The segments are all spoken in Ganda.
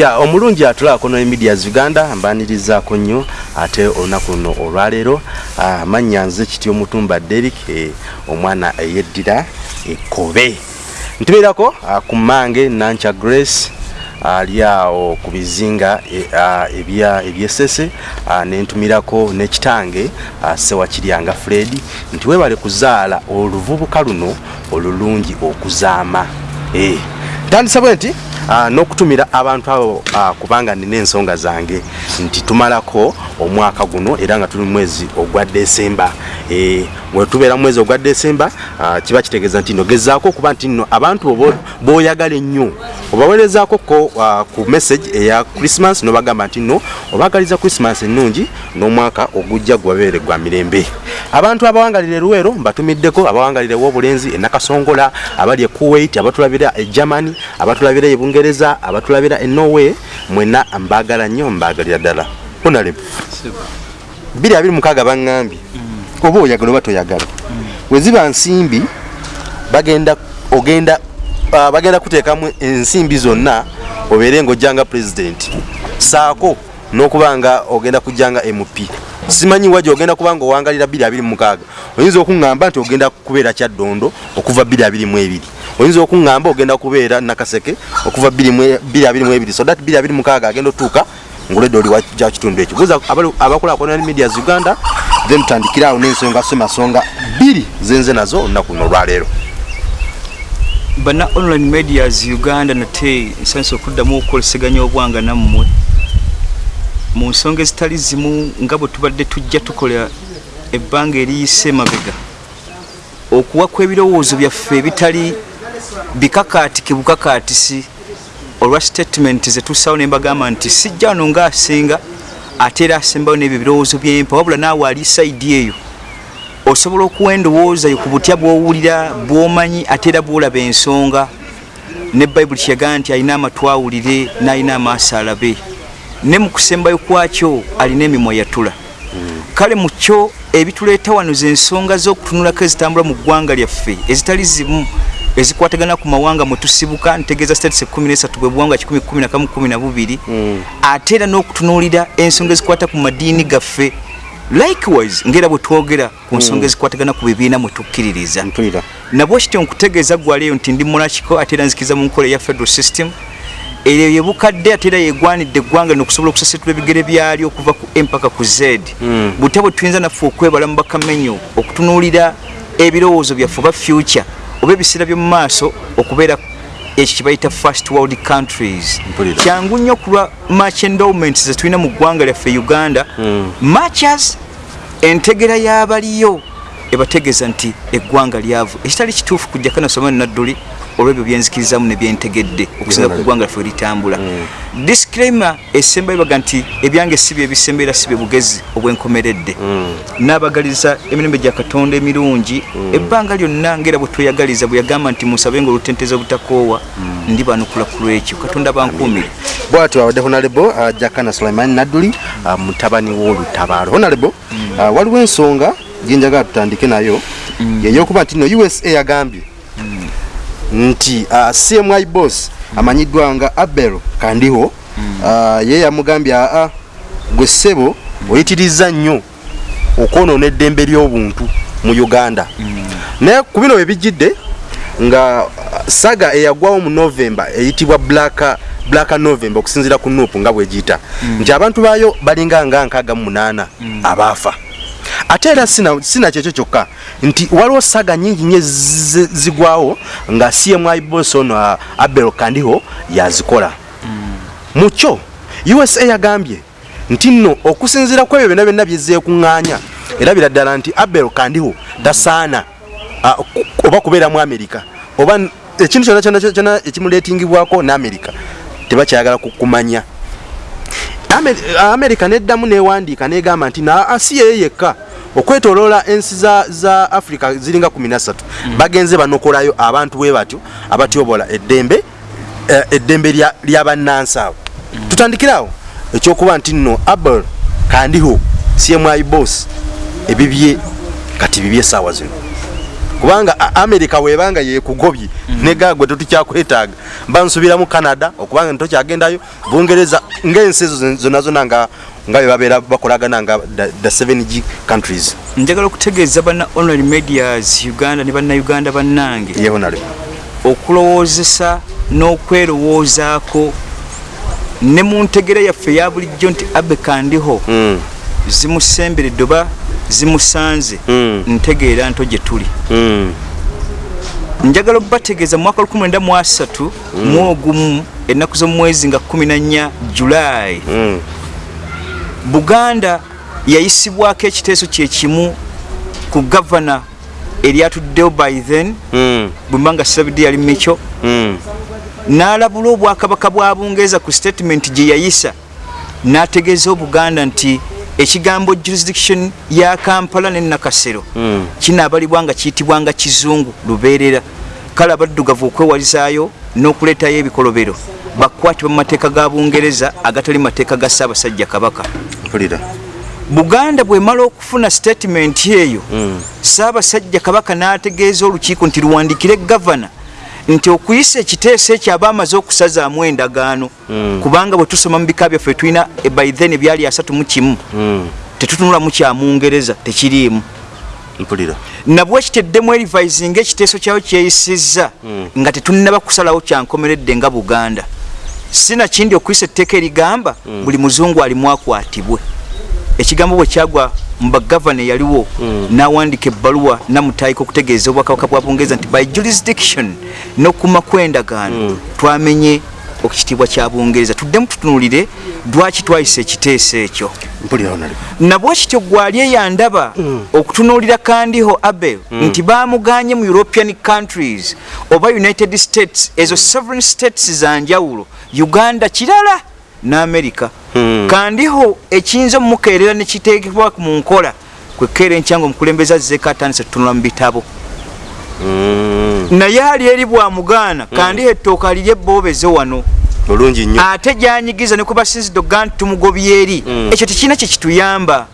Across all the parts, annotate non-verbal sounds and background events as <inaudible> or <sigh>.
ya omulungi atulaako no medias uganda mbanirizaako nnyo ate olunaku luno olwaleero amannya nze kityo mutumba derik eh, omwana eyeddira ekobe ntubeerako ku mange nancha grace ali awo ku bizinga e, ebyesese nentumirako nekitange sewakiryanga fred nti webale kuzaala oluvubuka luno olulungi okuzaama. Eh, ntandisa bwe nti n'okutumira abantu abo ah, kubanga nina ensonga zange. Nti tumalako omwaka guno era nga tuli mwezi ogwa desemba Eh, bwe tubeera mu mwezi ogwa desemba ah, kiba kitegeeza nti nno gezaako okuba nti nno abantu bo- b'oyagala ennyo obaweerezaako ko ah, ku message eya christmas nobagamba nti nno obagaliza christmas ennungi n'omwaka ogujja gwabeere gwa mirembe. Abantu abawangalira eruwero mbatumiddeko abawangalira ew'obulenzi enakasongola abali e kuwait abatulabira e germany abatulabira e bungereza abatulabira e norway mwena mbagala nnyo mbagalira ddala. Abiri mukaaga baŋŋambye. Oba oyagala oba toyagala. Weziba nsimbi bagenda ogenda uh, bagenda kuteekamu ensimbi zonna obeere ngaojjanga pulezidenti saako n'okuba nga ogenda kujjanga mp simanyi waji ogenda kuba nga owangalira 26 oyinza okuŋŋamba nti ogenda kubeera kyaddondo okuva 22 oyinza okuŋŋamba ogenda kubeera nakaseke okuva 22 so that 26 agenda otuuka nguledde oli wa kitundu ekyo. Buuza abakulaakulana ne medias uganda then tutandikire awo n'ensonga semasonga bbiri zenze nazo olunaku luno olwaleero bana online medias uganda nate nsanisa okuddamu okukoleseganya obwanga nammwe. Mu nsonga ezitali zimu nga bwe tubadde tujja tukola ebbanga eriyise mabega. Okuwa kw'ebirowoozo byaffe ebitali bikakaatike bukakaatisi olwa statement zetussawo ne mbagamba nti sijja wano ngaasinga ate era asembayo n'ebyo ebirowoozo byempa wabula naawe ali saidi eyo osobola okuwa endowooza yo ku butya bw'owulira bw'omanyi ate era bw'olaba ensonga ne bayibuli kyeyagamba nti alina amatu awulire n'alina amaaso alabe ne mu kusembayo kwakyo alina emimwa yatula. Kale mu kyo ebituleeta wano ze ensonga z'okutunulako ezitambula mu ggwanga lyaffe ezitali zimu ezikwatagana ku mawanga mwe tusibuka ntegeeza states 13 bwe buwanga 112 ate era n'okutunuulira ensonga ezikwata ku madiini gaffe likewise ngaera bwe twogera ku nsonga ezikwatagana ku bibiina mwe tukkiririza nabwo kityo nkutegeeza gwaleeyo nti ndi munakiko ate era nzikiriza mu nkola eya federal system. Eryo yebukadde ate era yegwanidde eggwanga nokusobola okusasitula ebigere byalyo okuva ku empaka ku z. Butya bwe tuyinza naffe okwebala mu bakamenyo okutunuulira ebirowoozo byaffe oba future oba ebiseera by'omu maaso okubeera ekyo kye bayita first world countries. Kyangu nnyo ku lwa match endowments zetulina mu ggwanga lyaffe uganda matches entegera y'abaliyo ebategeeza nti eggwanga lyavu. Ekitali kituufu kujja kanasoma nadduli olwebyo byenzikirizamu ne byentegedde okusinga ku ggwanga lyaffe litambula disclaimer esembayo baga nti ebyange si bye bisembeera si bye bugezi obwenkomeredde. N'abagaliza emirembe gya katonda emirungi. Ebbanga lyonna ngaera bwe tweyagaliza bwe yagamba nti musabe nga olutenteza obutakoowa ndi banukula ku lwekyo. Katonda bankuumire. Bwatyo awadde honalebo uh, jakana sulaiman nadduli uh, mutabani w'olutabaalo. Honalebo uh, waliwo ensonga gyenjagala tutandike nayo yeyokuba nti no usa yagambye nti uh, cmi boss amanyiddwa nga abel kandiho uh, ye yamugambye aa gwe ssebo oyitiriza nnyo okwonoona eddembe ly'obuntu mu uganda. Naye ku bino webijjidde nga uh, saga eyagwawo mu novemba eyitibwa black black november okusinziira ku nuupu nga bwegiyita nti abantu baayo balinga nga nkaaga mu munaana abaafa ate era sina, sina kyekyo kyokka. Nti waliwo saga nyingi nnyo zi- zigwawo nga cmi bos ono abel kandiho yazikola. Mu kyo usa yagambye nti nno okusinziira ku ebyo byonna byonna byezeekuŋŋaanya erabira ddala nti abel kandiho tasaana oba kubeera mu amerika oba ekintu kyonna kyonna kyonna ekimuleetingibwako ne amerika tebakyayagala ku- kumanya. Amer- amerika neddamu newandiika negamba nti na si yeye yekka okwetoloola ensi za, za africa ziringa 13 mm. bagenze banokolayo abantu bwe batyo abatyobola eddembe eh, eddembe lya- lyabannansi mm. tutandikirawo ekyokuba nti nno abel kandiho cmi bos ebibye kati bibye esaawa zino kubanga america webanga yekugobye negagwe tetukyakwetaaga bansubira mu canada okubanga ntokyagendayo bungereza ngaensi ezo zonna zonna nga nga bebabeera bakolagana nga the- the 7g countries. Njagala okutegeeza banna online medias uganda ne bannayuganda bannange. Yehonale okulowoozesa n'okwerowoozaako. Ne mu ntegera yaffe eya bulijjo nti abe kandiho. Mm, zimusemberedde oba zimusanze. Mm. ntegeera nto gye tuli. Mm, njagala okubategeeza mu mwaka 19 mu ogumu ennaku z'omwezi nga 14 julayi. Mm, buganda yayisibwako ekiteeso kyekimu ku gavana eryatuddewo by then mm, bwemba nga sabidi yali mico mm, n'alabula obwakabaka bwa bungereza ku statement gye yayisa. N'ategeeza obuganda nti ekigambo jurisdiction ya kampala ne nakasero mm. kinaabalibwa nga kiyitibwa nga kizungu lubeerera kale abaddugavu okwewalizaayo n'okuleetayo ebikolobero bakwatibwa mu mateeka ga bungereza agatali mateeka ga ssaabasajja kabaka mpulira buganda bwemala okufuna statement eyo Mm. ssaabasajja kabaka n'ategeeza olukiiko nti luwandikire gavana nti okuyisa ekiteeso ekyo aba amaze okusazaamu endagaano Mm. kubanga bwe tusoma mu bika byaffe tulina by then ebyali asatu mu kimu. Mm, tetutunulamu kya mungereza tekiriimu. Mpulira. Nabwe kiteddemu erivisinga ekiteeso kyawo kyeyisizza nga tetunnaba kusalawo kyankomeredde nga buganda. Sinakindi okuyisa etteeka erigamba buli muzungu alimu akwatibwe ekigambo bwe kyagwa mu bagavana eyaliwo n'awandika ebbaluwa namutayika okutegeeza obwakabaka bwa bungereza nti by jurisdiction n'okuma kwendagaano twamenye okitiibwa kya bungereza tuddemu tutunulire lwaki twayisa ekiteeso ekyo. Mpulira honale nabwe kityo gwali eyandaba okutunuulira kandiho abel nti bamuganye mu european countries oba united states ezo sovereign states zanjawulo uganda kirala ne america Mm. kandiho ekiyinza omumukeerera nekiteekebwa mu nkola kwekeera enkyanga omukulembeze azzeeko atandise tutunula mu bitabo. Mm, naye ali eri bwamugaana kandiho ettooka liri ebbobeze wano. Bulungi nnyo. Ate gyanyigiza ne kubasinzidde okugaa nti tumugobye eri. Ekyo tekirina kyekituyamba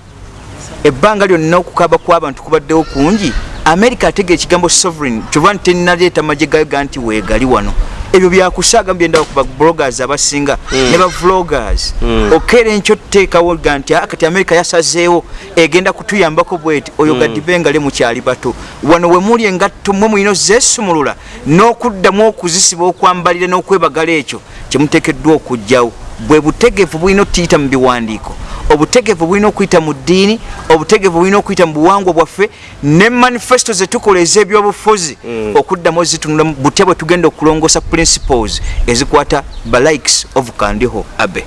ebbanga lyonna okukaba kw'abantu kubaddewo kungi. America ategeera ekigambo sovereign kyova nti tenaleeta magye gayo ga nti weegali wano ebyo byakusaaga byendaba ku bablogers abasinga ne bavloggers okeera enkyo tuteekawo ga nti "Ah, kati america yasazeewo. Egenda kutuyambako bweti oyo gaddibe engale mukyali bato. Wano we muli engatto mwe mulina zeesumulula n'okuddamu okuzisiba okwambalira n'okwebagala ekyo kyemuteekeddwa okugjawo bwe butegevu bulina okutiyita mu biwandiiko obutegevu bulina okuyita mu ddiini obutegevu bulina okuyita mu buwangwa bwaffe ne manifesto zetukola ez'ebyobufuzi okuddamu ozitunula butya bwe tugenda okulongosa principles ezikwata ba likes of kandiho abe.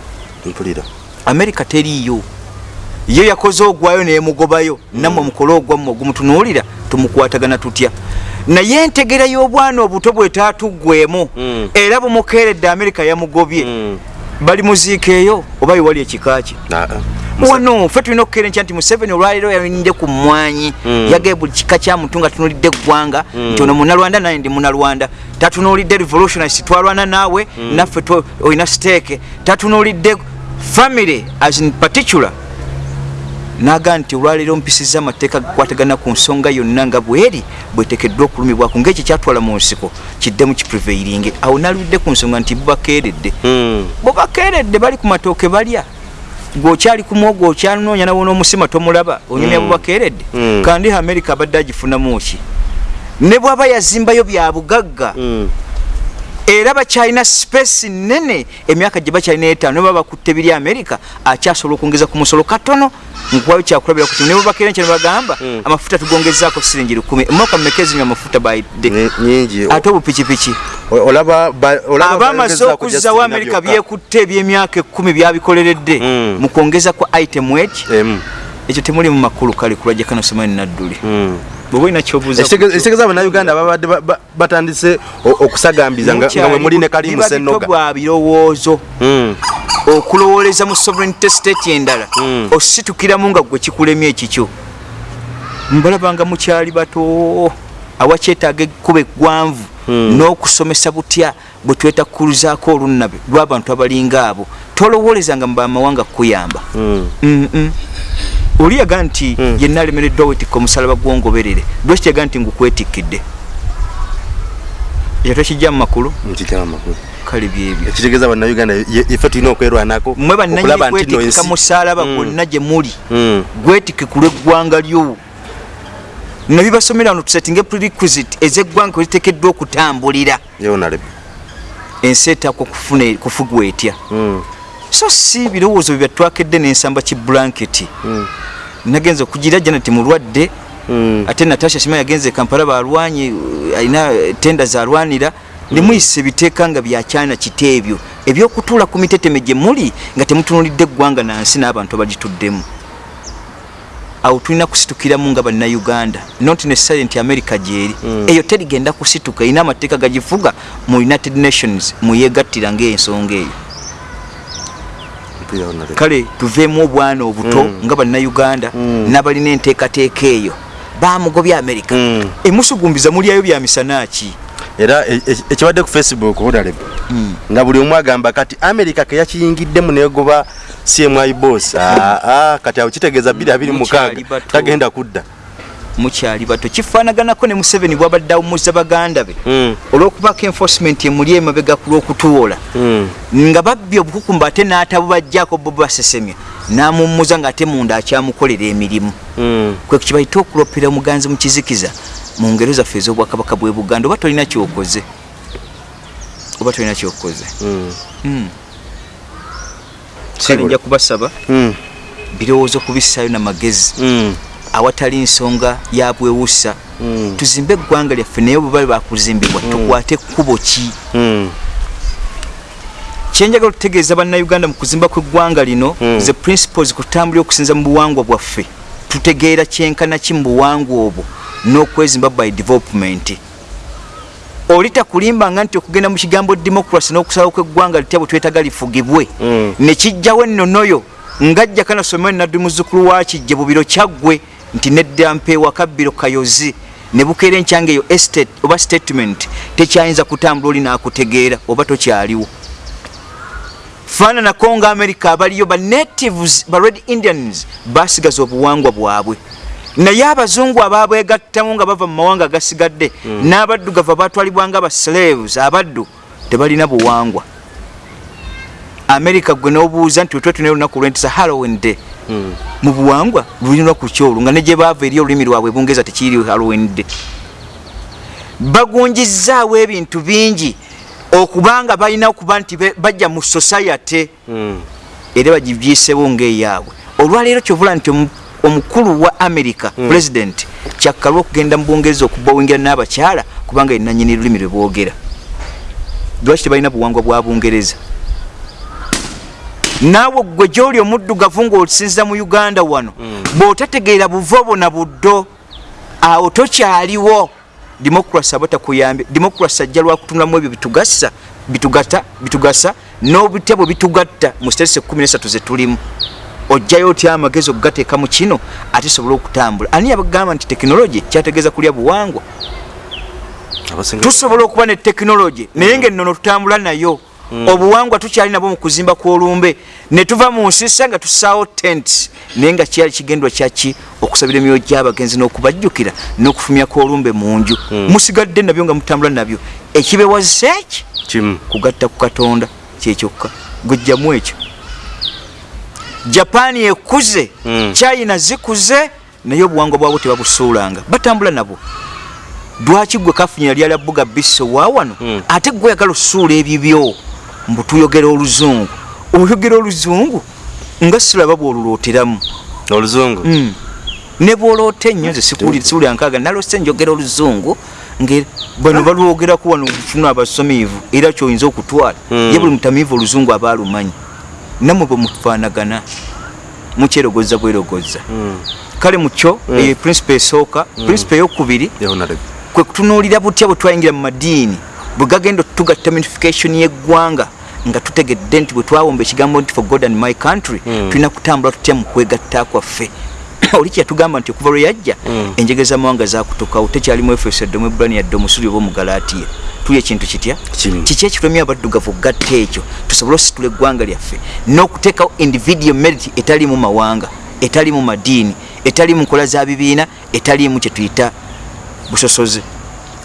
America teriiyo. Yo yakoze ogwayo neyemugobayo nammwe mukole ogwammwe ogumutunuulira tumukwatagana tutya. Naye entegera y'obwana obuto bwetatuggwemu Mm. era bumukeeredde america yamugobye. Mm. bali muziika eyo oba iwali ekikaaki Ah, ah. Wano ffe tulina okukeera enkya nti museveni olwaleero yalinde ku mmwanyi Mm. yagaye buli kika kya muntu nga tunulidde eggwanga nti ono munalwanda naye ndi munalwanda. Tatunulidde revolutionist twalwana naawe naffe twe- olina steeke tatunulidde family as in particular. Naga nti olwaleero mpisiza amateeka gakwatagana ku nsonga yonna nga bweri bwetekeddwa okulumibwaku ngaekyo kyatwala mu nsiko kiddemu kipreveiringe. Awo naludde ku nsonga nti bubakeeredde bubakeeredde bali ku matooke balya gwokyali ku mwogo okyanoonya nawo n'omusima tomulaba onyumya Mm. bubakeeredde Mm. kandi america abadde agifunamu ki ne bw'aba yazimbayo bya bugagga Mm. Era bakyalina space nene emyaka gye bakyalina etaano baba bakutte biri america akyasobola okwongeza ku musolo katono nkuwayo kyakulabira ku ne bwebakeera nkyo ne bagamba Mm. amafuta tugongezaako siringi lukumi emyaka mmeka ezinywa amafuta nyingi ate obupikipiki abamaze ku okuzzawo Nabyoka. byekutte ebyemyaka ekumi byabikoleredde Mm. mu kwongeza kwa item Emu. ekyo temuli mu makulu kale kulajja kano somani nadduli Bweba olina kyobuuza ku- ekitegeeza bannayuganda babadde ba- ba- batandise okusagambiza nga mwe muli ne kalimu senoga bwa birowoozo Mm. okulowooleza mu sovereignty state endala Mm. ositukiramu nga gwe kikulemye ekikyo mbalabanga mukyali bato awakyetaaga ekkuba eggwanvu Mm. n'okusomesa butya bwe tweta kukuluzaako olunnabe lw'abantu abalinga abo tolowoolezanga mu bamawanga kukuyamba. Oli yaga nti Mm. yenna alemereddwa wetikka omusalaba gwongoberere lwaki yaga nti ngukwetikkidde ekyo tokijja mu makulu nkijja amakulu kale byebyo ekitegeeza bannayuganda ye- ife tulina okwerwanako mmwe okulaba bannanyini nti no kwetikka ensi- musalaba Mm. gwonna gye muli Mm. gwetikke ku lw'eggwanga lyo nabibasomera wano tusetinge prerequisite ez'eggwanga kwe ziteekeddwa okutambulira Ye honorable. ensi etakwa kufuna kufugwa etya Mm. So si birowoozo bye byatwakedde n'ensamba ki blanketi Mm. nagenza okugira janet mulwadde Mm. ate natasha shima yagenze e kampala balwanyi alina tenda zalwanira nemuyisa ebiteeka nga byakyana kite ebyo ebyokutuula ku miteteme gye muli nga temutunulidde eggwanga nansi n'abantu abagituddemu awo tulina kusitukiramu nga bannayuganda not necessary nti america gyeri Mm. eyo terigenda kusituka erina amateeka gagifuga mu united nations muyegattira ngaensonga eyo. Kale tuveemu obwana obuto Mm. nga bannayuganda Mm. n'abalina enteekateeka eyo bamugobya america Mm. emusugumbiza mulyayo byamisana ki era e- e- ekibadde ku facebook honorable Mm. nga buli omu agamba kati america keyakiyingiddemu negoba cmi boss aa kati awo kitegeeza 226 Mukyali bato. tagenda kudda mukyali bato. Kifaanaganako ne museveni bwabadde awummuza baganda be. Mm. olw'okubaako enforcement emuli emabega ku lw'okutuwola Mm. nga babbye obukukumba ate n'atabubajjako bo basesemya n'amummuza ng'ate munda akyamukolera emirimu. Mm. kwe kibayite okulopera omuganzi mu kizikiza mu ngero zaffe ez'obwakabaka bw'e buganda oba tolina kyokoze? Oba tolina kyokoze? Kale nja kubasaba. Birowoozo kubissaayo namagezi Mm. Awatali nsonga ya bwewusa Mm. tuzimbe eggwanga lyaffe naye bwe bali bakuzimbibwa tukwate kkubo ki Mm. kyenjagala okutegeeza bannayuganda mu kuzimba kw'eggwanga lino Mm. ze principles kutambulira okusinza mu buwangwa bwaffe tutegeera kyenkana ki mu buwangwa obwo n'okwezimba by development oli takulimbanga nti okugenda mu kigambo democracy n'okusalawo kw'eggwanga litya bwe twetaga lifugibwe Mm. ne kijjawo ennonoyo ngajja kanasomero naddi muzzukulu wa kijje bubiro kyaggwe nti nedda mpeewa kabbiro kayozi ne bukeera enkyanga eyo estate oba statement tekyayinza kutambula oli n'akutegeera oba tokyaliwo. Faananako nga america abaliyo ba natives ba red indians basigaza obuwangwa bwabwe. Naye abazungu ababwegattamu nga bava mu mawanga agasigadde n'abaddugavu abatwalibwanga aba slaves abaddu tebalina buwangwa. America gwe nobuuza nti wetwe tuna olunaku lwentisa halloween day. Mu buwangwa lulina ku kyolu nga ne gye baava eri olulimi lwabwe bungereza tekiri halloween day. Bagunjizaawo ebintu bingi okubanga balina okuba nti bajja mu society Mm. era bagibyisewo ngaeyaabwe olwaleero kyovula nti omu- omukulu wa america Mm. president kyakkalwa okugenda mu bungereza okubawingira n'abakyala kubanga yenanyini lulimi lwe boogera. Lwaki tebalina buwangwa bwa bungereza naawe gwe gyoli omuddugavu ng'osinziza mu uganda wano bw'otategeera buvobo na buddo awo tokyaliwo. Demokrasi aba takuyambye demokrasi ajja lwakutunulamu ebyo bitugasa bitugata bitugasa n'obutya bwe bitugatta mu sitese 13 zetulimu ojjayo otya amagezi okugateeka mu kino ate sobole okutambula? Ani yabagamba nti tekinologi kyategeeza kulya buwangwa? Tusobola okuba ne tekinologi naye ngaennono tutambula nayo obuwangwa tukyali nabwo mu kuzimba kw'olumbe. Ne tuva mu nsisa nga tusaawo tent naye nga kyali kigendwa kyaki okusabira emyoyo gy'abagenzi n'okubajjukira n'okufumya kw'olumbe mu nju. Musigadde nabyo nga mutambula nabyo. Ekibewazisa eki kimu. Kugatta ku katonda kyekyokka gwejjamu ekyo. Japaani ekuze. Mm. china zikuze. Naye obuwangwa bwabwe tebabusuulanga. Batambula nabwo. Lwaki gwe kafunyira lyala buga biso wa wano? Mm. ate gwe oyagala osuula ebibyo mbu tuyogera oluzungu. Oyogera oluzungu nga siraba bwolulooteramu oluzungu? Mm. ne bwoloota ennyo nze sikuwulira nkaaga. Nalose njogera oluzungu bano balwogerako wano funa abasomiivu era kyoyinza okutwala. Mm. ye buli mutamiivu oluzungu aba alumanyi. Nammwe bwe mufaanagana mukyerogoza bwerogoza. Mm. kale mukyo eyo principe esooka principe eyokubiri kwe kutunuulira butya bwe twayingira mu madiini bwe gagenda otugatta unification y'eggwanga nga tutegedde nti bwe twawomba ekigambo nti for god and my country Mm. tulina kutambula tutya mu kwegatta kwaffe? <clears throat> Oli kyeyatugamba nti okuva lwe yajja Mm. enjegeza mawanga zakutukawo tekyalimu efeso yadde omwebulani yadde omusuli oba omugalatiya tulya ekintu kitya? Kiki ekitumya abaddugavu okugatta ekyo? Tusobole ositula eggwanga lyaffe n'okuteekawo individual merit etali mu mawanga etalimu madiini etalimu nkola za bibiina etalimu kyetuyita busosoze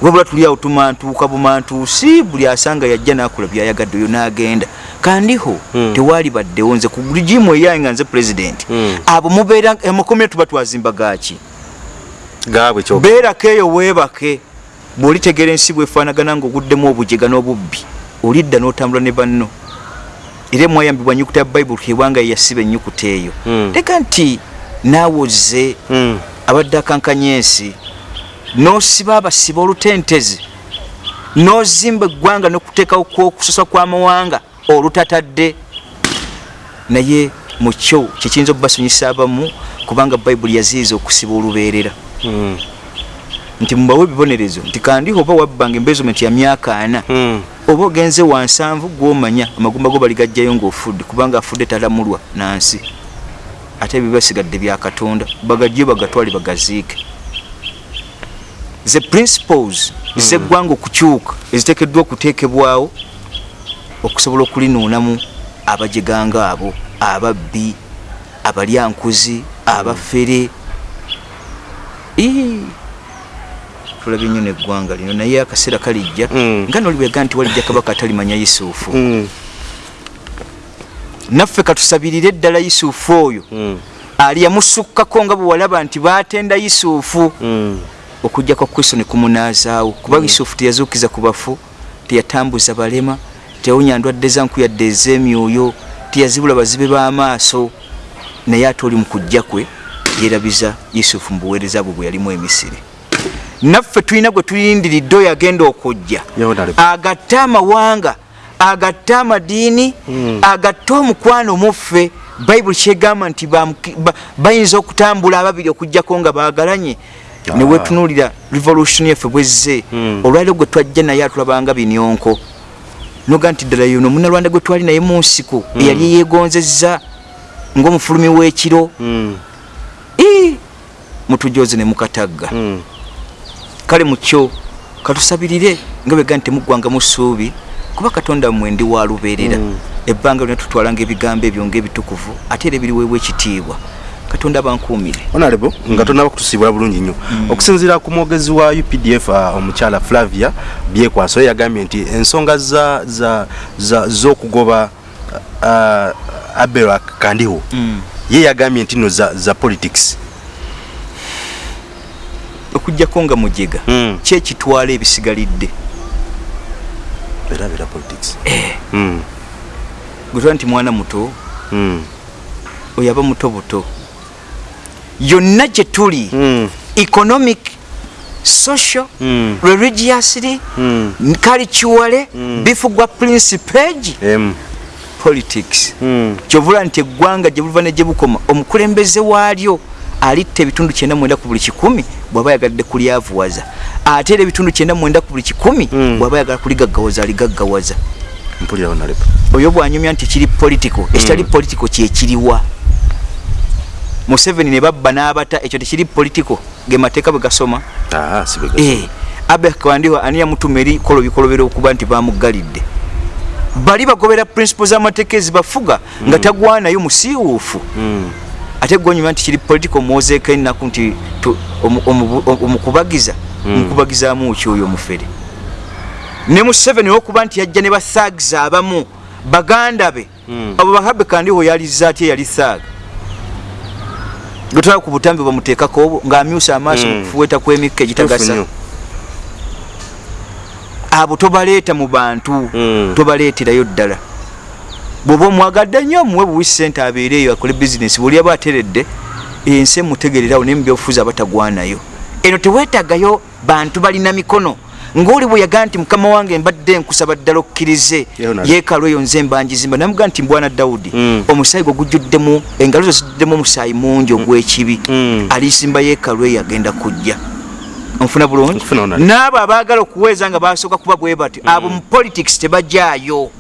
wabula tuli awo tumantuuka bumantuusi buli asanga yajja nakola byayagadde oyo n'agenda kandiho Mm. tewaali baddewo nze ku rigimu eyaye nga nze pulezidenti Mm. abo mubeera emakomera tuba twazimba gaki beerako eyo weebake bw'olitegeera ensi bwefaanagana ng'oguddemu obujega n'obubbi olidda n'otambula ne banno era mwayambibwa nyukuta ya bayibuli kebwanga yeyasiba ennyukuta eyo Mm. leka nti naawe ozze Mm. abadde akankanya ensi n'osiba abasiba olutentezi n'ozimba eggwanga n'okuteekawo kwokusosa kw'amawanga olutatadde naye mu kyo kyekiyinza okubasonyisa abamu kubanga bayibuli yaziiza okusiba olubeerera Mm. nti mubawe ebibonerezo nti kandi oba wabbanga embezement ya myaka ana Mm. oba ogenze wansanvu gwomanya amagumba go baligajjayo ngaofudde kubanga afudde talamulwa nansi ate ebyo basigadde bya katonda bagajje bagatwale bagaziike ze principles zeggwanga okukyuka eziteekeddwa okuteekebwawo okusobola okulinuunamu abajeganga abo ababbi abalyankuzi abafere tulabye nnyo neggwanga lino naye akaseera kalijja Mm. nga nolibwega nti walijja kabaka atalimanya yusufu Mm. naffe katusabirire eddala yusufu oyo Mm. ali yamusukkako nga bwe walaba nti batenda yusufu Mm. okujjako kristo ne kumunaazaawo kuba yusufu teyazuukiza ku bafu teyatambuza balema teyawonya ndwadde za nkuyadde ez'emyoyo teyazibula bazibe b'amaaso naye ate oli mu kujja kwe yeerabiza yusufu mu buweereza bwe bwe yalimu emisiri. Naffe tulina gwe tulindiridde oyo agenda okujja. Agatte amawanga agatte amadiini Mm. agatte omukwano muffe bayibuli kyegamba nti bayinza okutambula ababiri okugjako nga bagalanye Ah. newetunulira revolution yaffe bwezze Mm. olwaliro gwe twajja naye atulabanga binyonko noga nti ddala yono munalwanda gwe twali naye mu nsiko eyali yegonzezza ngaomufulumi w'ekiro. Mm. Ii! mutujoze ne mukatagga. Kale mukyo katusabirire nga bwega nti temuggwanga mu ssuubi kuba katonda mmwe ndi wa lubeerera. Ebbanga lyona tutwalanga ebigambo ebyo ngaebitukuvu ate era ebiriweebwa ekitiibwa katonda abankuumire honorable nga tonaba kutusiibula bulungi nnyo. Okusinziira ku mwogezi wa updf uh, omukyala flavia byekwaso ye yagambye nti ensonga za- za- za- z'okugoba uh, abel kandiho ye yagambye nti no za, politics. Okugjako nga mujega Mm. kyekitwala ebisigalidde? Era bera politics. Mm. gwetwala nti mwana muto oyo aba muto buto yonna gye tuli Mm. economic social Mm. religiously Mm. culturally Mm. bifugwa principage Em. politics Mm. kyovula nti eggwanga gye buva ne gye bukoma omukulembeze waalyo alitta ebitundu kyenda mwenda ku buli kikumi bw'aba yagadde kulyavuwaza ate era ebitundu kyenda mwenda ku buli kikumi Mm. bw'aba yagala kuligaggawaza aligaggawaza oyo bwanyumya nti kiri politico ekitali politico kyekiriwa museveni ne babba n'abata ekyo tekiri politico ge mateeka bwe gasoma. Ah Eh, abe kandiho ani yamutuma eri kolo bikolobera okuba nti bamugalidde bali bagobera principle z'amateeka ezibafuga nga tagwanayo musiiwuufu. Mm. ate gwonyuma nti kiri political mwozeeko ennaku nti omukubagiza mukubagizaamu ki oyo omufere? Ne museveni olwokuba nti yajja ne bathagiza abamu baganda be. Mm. abo bahabe kandiho yaliza atya yali thaaga getwala ku butambi bamuteekako obwo ng'amyusa amaaso Mm. mu kufuweeta kw'emikka Tuufu egitagasa abo tobaleeta mu bantu Mm. tobaleeterayo ddala. Bw'oba omwagadde nnyo muwe buwi sente abeere eyo akole bizinesi buli aba ateredde ensi emutegererawo naye mubyobufuzi abatagwanayo. Eno teweetagayo bantu balina mikono ngaoli bwe yagaa nti mukama wange mbadde nkusaba ddala okkirize yeekalo eyo nze mbanjizimba namugaa nti mbwana dawudi Mm. omusaayi gwe gujjuddemu engalo zo ziddemu omusaayi mungi ogw'ekibi. Mm. alisimba yeekalo eyo agenda kujja. Onfuna bulungi? N'abo abaagala okuweeza nga basooka kuba bwe batyo abo mu politics tebajaayo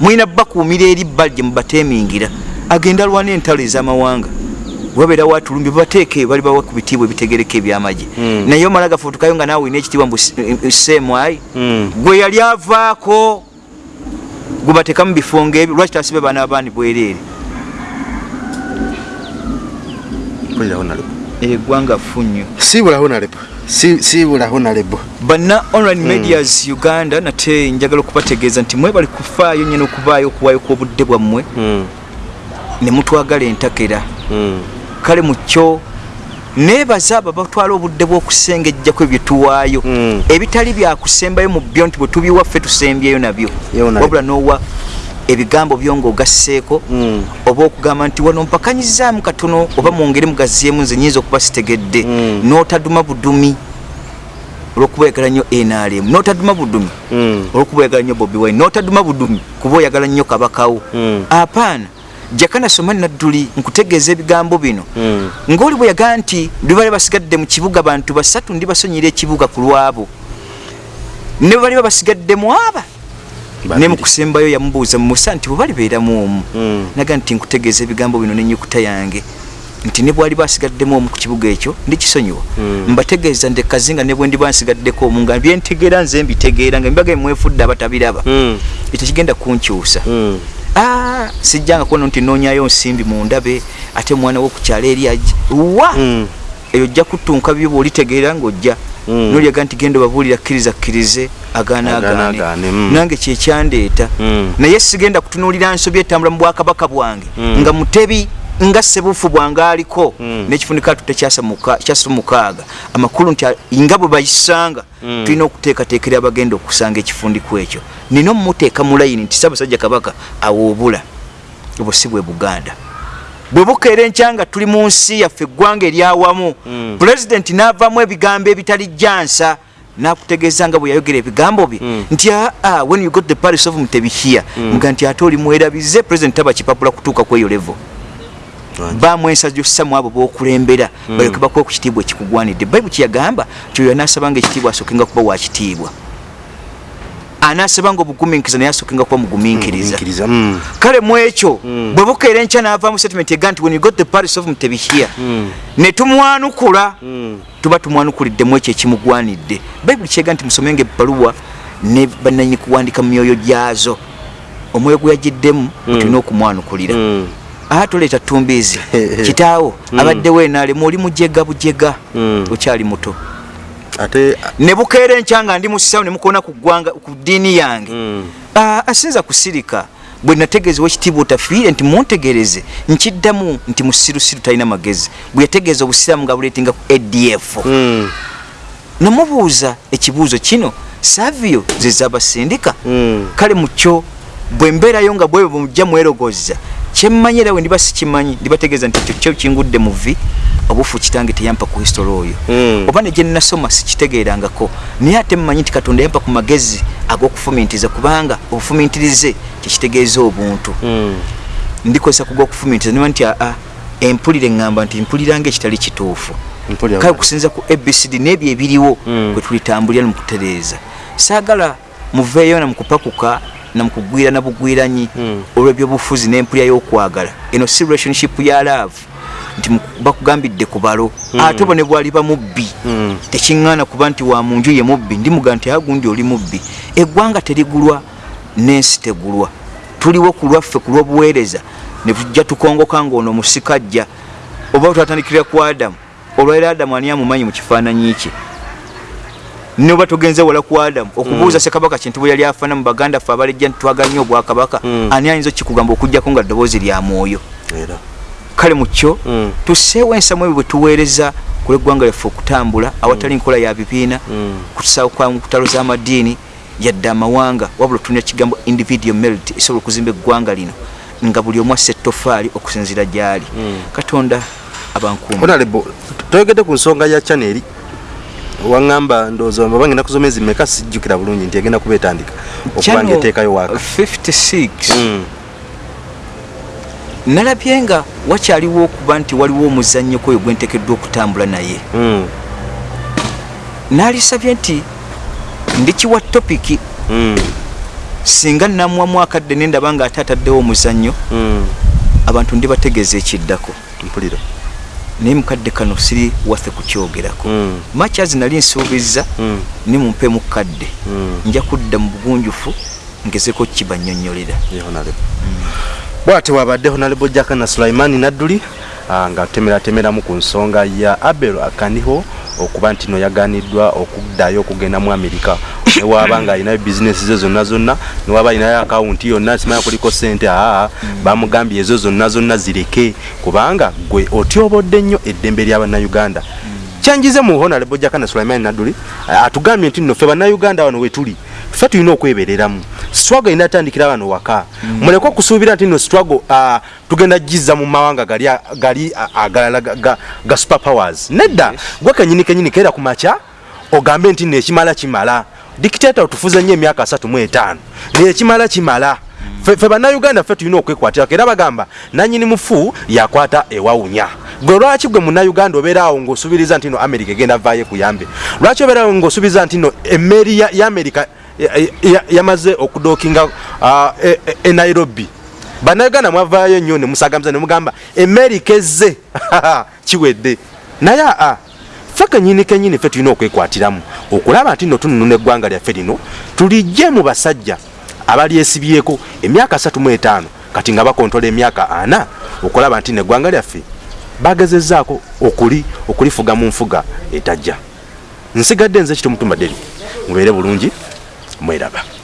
mulina bakuumira eri bbali gye mubateemingira. Agenda alwana entalo ez'amawanga wabeera watulumbi babateeke bali bawa ku bitiibwa ebitegereka ebyamagye Mm. naye omala gafuutukayo nga naawe olina ekitiibwa mbu seemwayi Mm. gwe yali avaako gwe bateekamu bifo ngaebyo lwaki tasibe baana abaani bwereere? Honorable eggwanga nnyo sibula honorable Si- sibula honorable banna online medias uganda nate njagala okubategeeza nti mwebali kufaayo nyina okuvaayo okuwaayo kw'obudde bwammwe. Mm, ne mutwagala entakera kale mukyo neebaza abo batwala obudde bw'okusengejjako ebyo tuwaayo. Mm. ebitali byakusembayo mu byo nti bwe tubiwaffe tusembyeyo nabyo. Wabula n'owa ebigambo byo ng'ogasseeko Mm. oba okugamba nti wano mpakanyizaamu katono oba mwongere mugaziemu nze nyinza okuba sitegedde. Mm. n'otaduma budumi olw'okubayagala nnyo nrm n'otaduma budumi olwokuba oyagala nnyo bobi wine. N'otaduma budumi kuba oyagala nnyo kabakawo apaana jakana soma nadduli nkutegeeza ebigambo bino. Mm. ng'oli bwe yagaa nti bibale basigadde mu kibuga bantu basatu ndi basonyera ekibuga ku lwabo. Ne bwe baliba basigaddemu aba ne mukusembayo yamubuuza mumusa nti bwe balibeeramu omu? Mm. naga nti nkutegeeza ebigambo bino nenyukuta yange. Nti ne bwali basigaddemu omu ku kibuga ekyo ndikisonyiwa. Mm. mbategeeza nti kazinga ne bwe ndiba nsigaddeko omu nga byentegeera nze mbitegeera nga mbaga mwefudde abatabiraba. Ekyo kigenda kunkyusa sijjanga kuona nti noonyayo nsimbi mu ndabe ate omwana wokukyalo eri ajja wa Mm. eyo ojja kutunka byo bwolitegeera ngaojja Mm. nolyaga nti genda obabuulira kkiriza kkirize agaane, mm. nange kyekyandeeta Mm. naye sigenda kutunuulira nsobi etambula mu bwakabaka bwange Mm. nga mutebi nga sebuufu bwange aliko Mm. n'ekifunika atu tekyasa mukaaga amakulu nti nga bwe bayisanga Mm. tulina okuteekateekera abagenda okusanga ekifundiku ekyo nina omumuteeka mu layini nti ssaabasajja kabaka awoobula obwo si bwe buganda bwe bukeera enkyanga tuli mu nsi yaffe eggwanga eryawamu Mm. pulezidenti n'avaamu ebigambo ebitali jansa nakutegeeza nga bwe yayogera ebigambo bye nti aa when you got the paris of mutebi here nga nti ate oli mwerabize president taba kipapula kutuuka kweyo level. Baamu ensa gyossamu abo bokulembera balyoke bakuwe ku kitiibwa ekikugwanidde. Bayibuli kyeyagamba nti oyo anaasabanga ekitiibwa asookenga kuba wakitiibwa anaasabanga obugumiikiriza naye asookenga kuba mugumiikiriza. Nkiriza, mm. kale mu ekyo bwe bukeera enkya n'avaamu statement ega nti when you got the paris of mutebi here ne tumwanukula tuba tumwanukuliddemu ekyo ekimugwanidde. Bayibuli kyega nti musomenga ebbaluwa ne bannanyini kuwandika mu myoyo gyazo. Omwoyo gwe yagiddemu tulina okumwanukulira. Aha toleeta tumbiizi <laughs> kitaawo abaddewo enaalemu oli mujega bujega Mm. okyali muto. Ate ne bukeera enkya nga ndi musisawo ne mukona ku ggwanga ku ddiini yange. Mm. Ah, asinza kusirika bwe nategeezewo ekitiibwa otafiire nti muntegereze nkiddamu nti musirusiru talina magezi. Bwe yategeeza obusiraamu nga buleetinga ku adf Mm. namubuuza ekibuuzo kino savio zezabasindika kale mukyo bwe mbeerayo nga bwebwe bwemujja mwerogoza kyemmanyi era we ndiba sikimanyi ndibategeeza nti ekyo kyo kingudde mu vi obufu kitange teyampa ku history oyo Mm. oba ne gye nnasoma sikitegeerangako naye ate mmanyi nti katonda yampa ku magezi ag'okufumintiriza kubanga obufumintirize kyekitegeeza obuntu Mm. ndikozesa ku gw'okufumintiriza niba nti aa empulire eŋŋamba nti mpuliranga ekitali kituufu kale kusinza ku abcd n'ebyo ebiriwo Mm. kwe tulitambulira namukutereeza saagala muveeyo namukupakuka namukugwira nabugwiranyi Mm. olw'ebyobufuzi n'empulya y'okwagala. Eno si relationship ya love nti bakugambidde ku balo. Ate bo ne bwali bamubbi Mm. tekiŋŋaana kuba nti wa munju ye mubbi. Ndimuga nti agundi oli mubbi. Eggwanga terigulwa n'ensi tegulwa. Tuliwo ku lwaffe ku lw'obuweereza ne tujja tukongoka ng'ono musikajja oba twatandikira ku adamu. Olwaira adamu ani amumanyi mu kifaananyi kye noba tugenze wala ku adamu okubuuza sekabaka kintu bwe yali afaana mu baganda ffe abalejja ntitwagala nnyo obwakabaka Mm. ani ayinza okikugamba okugjako nga ddoboozi lya mwoyo kale mukyo Mm. tuseewo ensamu ebyo bwe tuweereza ku lw'eggwanga lyaffe okutambula awatali nkola ya bibiina Mm. kutusaawo kwa nkutalo z'amadiini yadde amawanga wabula tulina kigambo individual merit esobola okuzimba eggwanga lino nga buli omu asse ettofaali okusinzira gy'ali Mm. katonda abankuuma honorable toyogedde ku nsonga ya chaneri waŋŋamba ndowooza baba ngenda kusoma ezi meka sijjukira bulungi nti egenda kuba etandika okuba nga eteekayo waaka. 56 Mm. nalabye nga wakyaliwo okuba nti waliwo omuzannyo kwoyo gwentekeddwa okutambula naye. Mm. naalisabye nti ndikiwa topiki Mm. singa namwamu akadde nendaba nga ate ataddewo omuzannyo abantu ndibategeeza ekiddako. Mpulira naye mukadde kano siri waffe kukyogerako Mm. machazi nali nsuubiza Mm. nimumpemu kadde Mm. nja kudda mu bugunjufu ngezeko kibanyonyolera bwate wabadde honorable jakana sulaimani nadduli ah, nga tutemeratemeramu ku nsonga ya abel akaniho okuba nti no yaganiddwa okuddayo okugenda mu amerika newaba nga alinayo bizinesi ze zonna zonna newaba alinayo akawunti yonna simanya kuliko sente aa bamugambye ezo zonna zonna zireke. Kubanga gwe otyobodde nnyo eddembe ly'abannayuganda kyanjize mu honorable jakana sulaiman naduli atugambye nti nno ffe bannayuganda wano wetuli ffe tulina okwebereramu. Struggle inatandikira wano waka. Muleke okusuubira nti nno struggle tugenda giza mu mawanga gali gali agalala ga, super powers nedda gwe kenyini kenyini kera ku makya ogambe nti nno ekimala kimala dictator otufuze nnyo emyaka asatu mu etaano. Naye ekimala kimala. Ffe bannayuganda ffe tulina okwekwatira era bagamba nanyini mufu yakwata ewawunya. Gwe lwaki gwe munnayuganda obeeraawo ng'osubiriza nti no amerika egenda vaayo ekuyambe lwaki obeeraawo ng'osubiriza nti no emmeeri ya, amerika ya- ya- yamaze okudookinga uh, e, e, e nairobi? Bannayuganda mwavaayo nnyo ne musagamiza ne mugamba emmeerika ezze <laughs> kiwedde. Naye aa ffe kenyini kenyini ffe tulina okwekwatiramu. Okulaba nti no tunununa eggwanga lyaffe lino tulijje mu basajja abalyesibyeko emyaka 35 kati nga bakontola emyaka ana okulaba nti neggwanga lyaffe bagezezaako okuli okulifuga mu nfuga etajja. Nsigadde nze kitomutumba deri mubeere bulungi mweraba